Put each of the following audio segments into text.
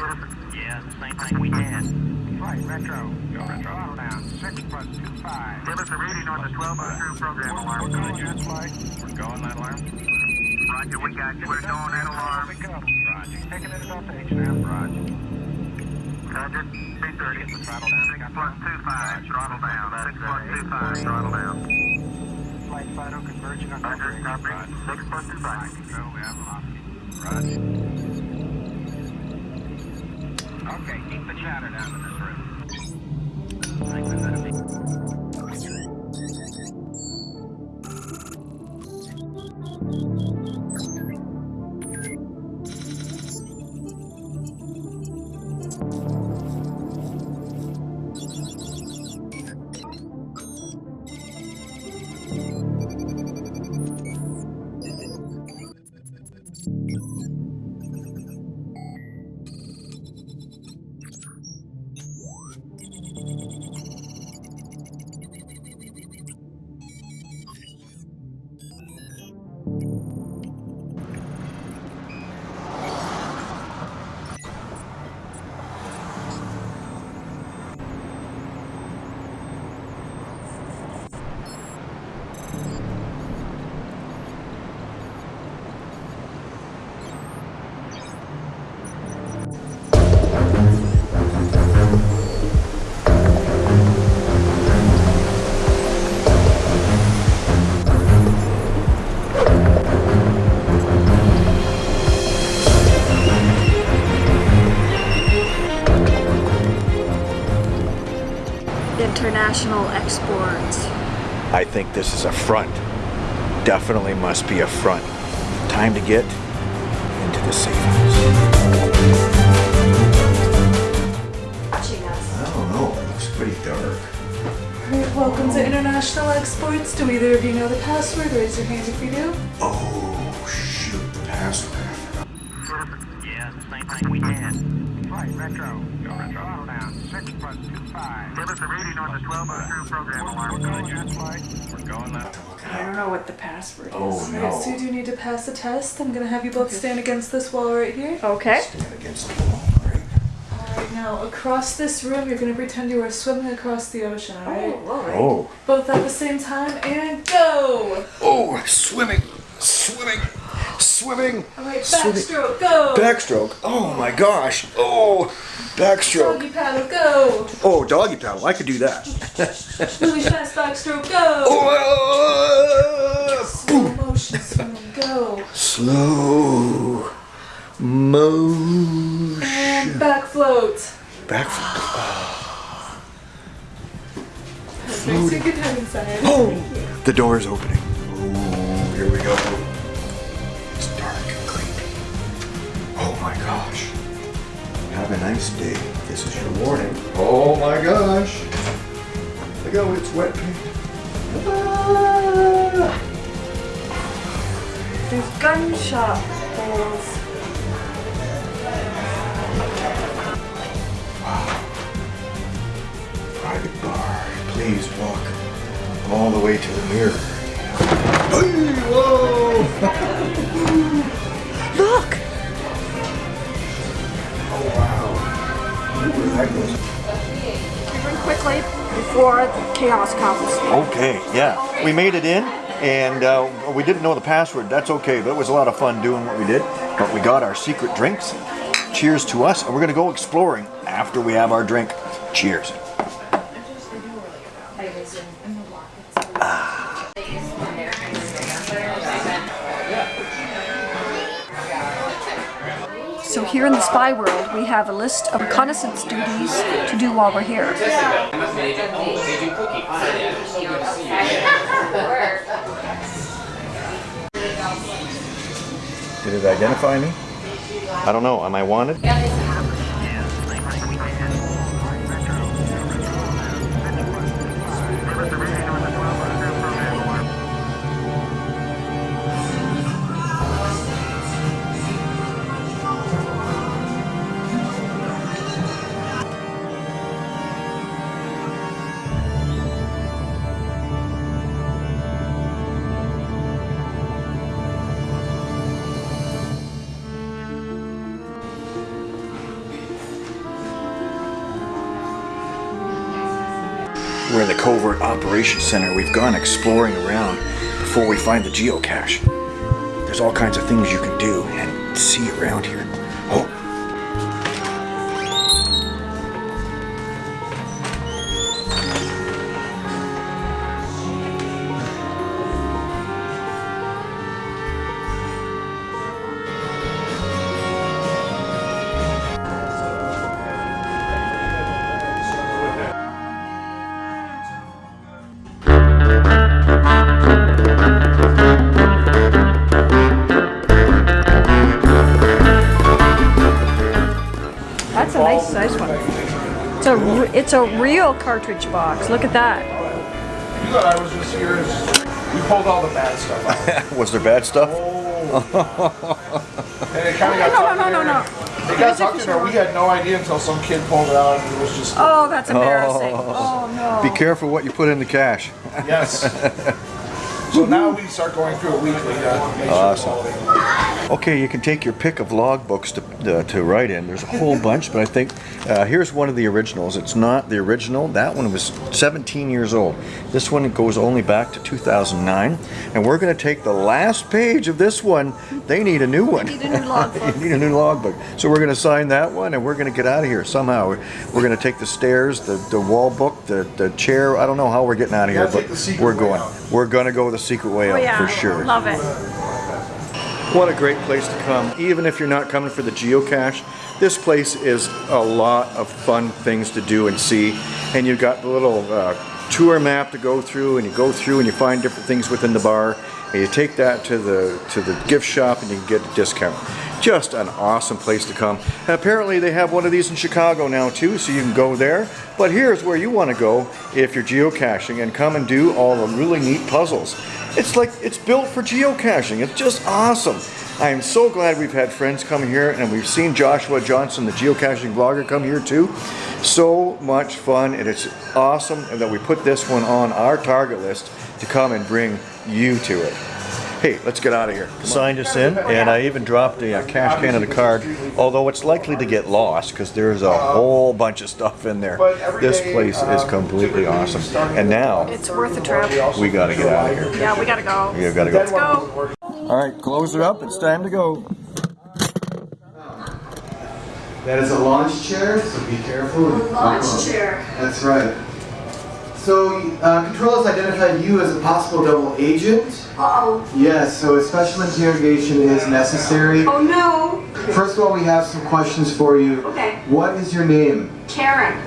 Yeah, same thing we had. Flight retro. Go retro. Throttle down. Six plus two five. Give us a reading on the 1202 program We're going jet flight. We're going that alarm. Roger, we got you. We're going that alarm. Roger. Taking it about H now. Roger. Roger, 330. Throttle down. Six plus two five, throttle down. Six plus two five, throttle down. Flight Fido converging on Roger, copy. Six plus two five. Control, we have velocity. Roger. Okay, keep the chatter down in this room. International exports. I think this is a front. Definitely must be a front. Time to get into the safe house. I don't know. It looks pretty dark. Alright, welcome to International Exports. Do either of you know the password? Raise your hand if you do. Oh, shoot. The password. Yeah, the same thing we had. Flight retro. Go retro. Throttle down. Six plus two five. Give us a reading on the 1202 program We're going jet flight. We're going that. I don't know what the password oh, is. Oh, Alright, no. so you do need to pass a test. I'm gonna have you both stand against this wall right here. Okay. Stand against the wall, right? Alright, now across this room, you're gonna pretend you are swimming across the ocean, alright? Oh, oh. Both at the same time, and go! Oh, swimming. Swimming. Swimming. Alright, Swimming. backstroke, go! Backstroke. Oh my gosh. Oh, backstroke. Doggy paddle, go! Oh, doggy paddle. I could do that. Really fast backstroke, go! Oh, Slow motion swimming, go! Slow motion. And back float. Back. Perfect, so you can head inside. Oh, the door is opening. Oh, here we go. Nice day. This is your warning. Oh my gosh. Look how it's wet paint. Ah. There's gunshot holes. Private bar. Please walk all the way to the mirror. Hey, whoa! Before the chaos comes. Okay, yeah. We made it in and uh, we didn't know the password. That's okay, but it was a lot of fun doing what we did. But we got our secret drinks. Cheers to us, and we're gonna go exploring after we have our drink. Cheers. So here in the spy world, we have a list of reconnaissance duties to do while we're here. Did it identify me? I don't know. Am I wanted? We're in the Covert Operations Center. We've gone exploring around before we find the geocache. There's all kinds of things you can do and see around here. A re- it's a real cartridge box. Look at that. You thought I was just here as we pulled all the bad stuff out. was there bad stuff? And it kind of got No, tucked no, in no, there. no. It got tucked in there. We had no idea until some kid pulled it out and it was just, Oh, that's embarrassing. Oh, oh no. Be careful what you put in the cache. yes. so now we start going through it weekly to make sure Okay, you can take your pick of logbooks to, uh, to write in. There's a whole bunch, but I think uh, here's one of the originals. It's not the original. That one was 17 years old. This one goes only back to 2009. And we're going to take the last page of this one. They need a new one. Need a new logbook. you need a new logbook. So we're going to sign that one and we're going to get out of here somehow. We're, we're going to take the stairs, the, the wall book, the, the chair. I don't know how we're getting out of here, but we're going. out. We're going to go the secret way Oh out yeah. for sure. Love it. What a great place to come. Even if you're not coming for the geocache, this place is a lot of fun things to do and see. And you've got the little uh, tour map to go through, and you go through and you find different things within the bar. And you take that to the to the gift shop, and you can get a discount. Just an awesome place to come. And apparently, they have one of these in Chicago now too, so you can go there. But here's where you want to go if you're geocaching and come and do all the really neat puzzles. It's like it's built for geocaching. It's just awesome. I am so glad we've had friends come here and we've seen Joshua Johnson, the geocaching vlogger, come here too. So much fun and it's awesome that we put this one on our target list to come and bring you to it. Hey, let's get out of here. Signed us in, and I even dropped a, uh cash can of the card, although it's likely to get lost because there's a whole bunch of stuff in there. This place is completely awesome. And now, It's worth a trip. we gotta get out of here. Yeah, we gotta go. We gotta go. Let's go. All right, close it up. It's time to go. That is a launch chair, so be careful. Launch chair. That's right. So, uh, Control has identified you as a possible double agent. Uh-oh. Yes, so a special interrogation is necessary. Oh no. First of all, we have some questions for you. Okay. What is your name? Karen.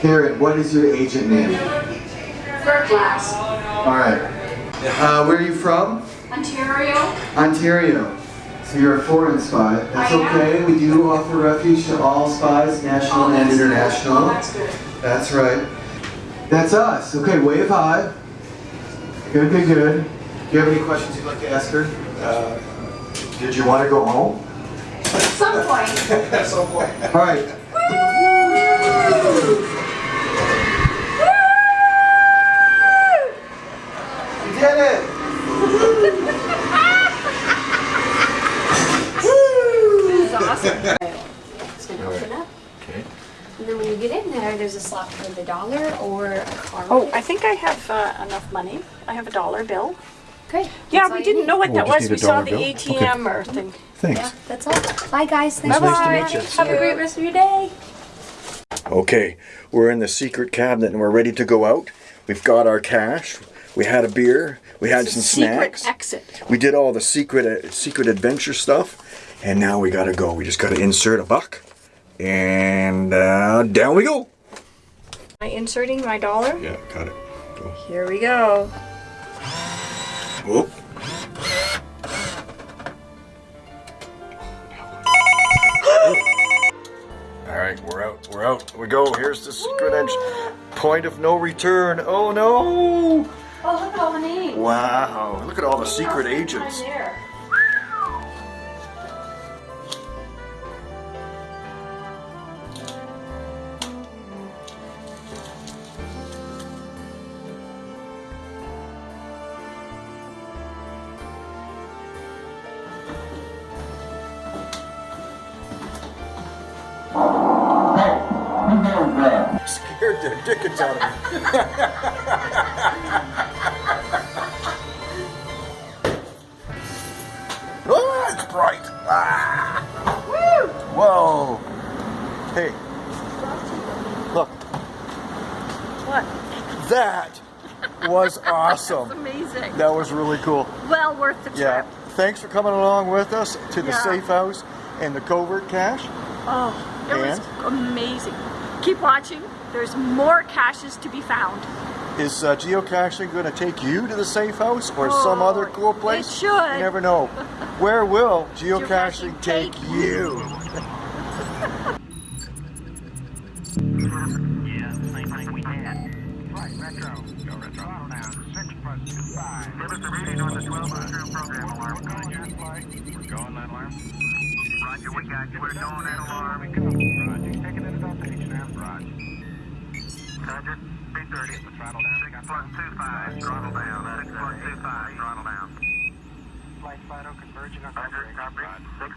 Karen, what is your agent name? Third class. All right. Uh, where are you from? Ontario. Ontario. So you're a foreign spy. That's I am. okay. We do offer refuge to all spies, national and international. Oh, that's good. That's right. That's us. Okay, wave high. Good, good, good. Do you have any questions you'd like to ask her? Uh, Did you want to go home? At some point. At some point. All right. You did it! This awesome. It's gonna open up. And then when you get in there, there's a slot for the dollar or a card. Oh, I think I have uh, enough money. I have a dollar bill. great. Yeah, we didn't need. know what We'll that just was. need We a saw dollar the bill? ATM or thing. Thanks. Yeah, that's all. Bye, guys. Thanks Bye for bye. watching. Have a great rest of your day. Okay, we're in the secret cabinet and we're ready to go out. We've got our cash. We had a beer. We had some Secret snacks. exit. We did all the secret uh, secret adventure stuff, and now we gotta go. We just gotta insert a buck, and uh, down we go. Am I inserting my dollar? Yeah, got it. Go. Here we go. Whoop. All right, we're out. We're out. We go. Here's the secret edge. Point of no return. Oh no! Oh, look at all the names. Wow! Look at all the secret agents. The dickens out of me. oh, it's bright. Ah. Whoa. Hey, look. What? That was awesome. Amazing. That was really cool. Well worth the trip. Yeah. Thanks for coming along with us to the Yeah. safe house and the covert cache. Oh, it was amazing. Keep watching. There's more caches to be found. Is uh, geocaching going to take you to the safe house or some Oh, other cool place? it place? should. You never know. Where will geocaching, Geocaching take, take you? Yeah, same thing we had. Right, retro. Go retro. Throttle down. Six plus two five. Give us a reading on the 1202 program alarm. We're going that flight. We're going that alarm. Roger, we got you. We're going that alarm. Roger. Taking it about the H now. Roger. Roger, 330. The throttle down. 6 plus 2, 5, throttle down. 6 plus 2, 5, throttle down. Flight Fido converging on Roger, copy. 6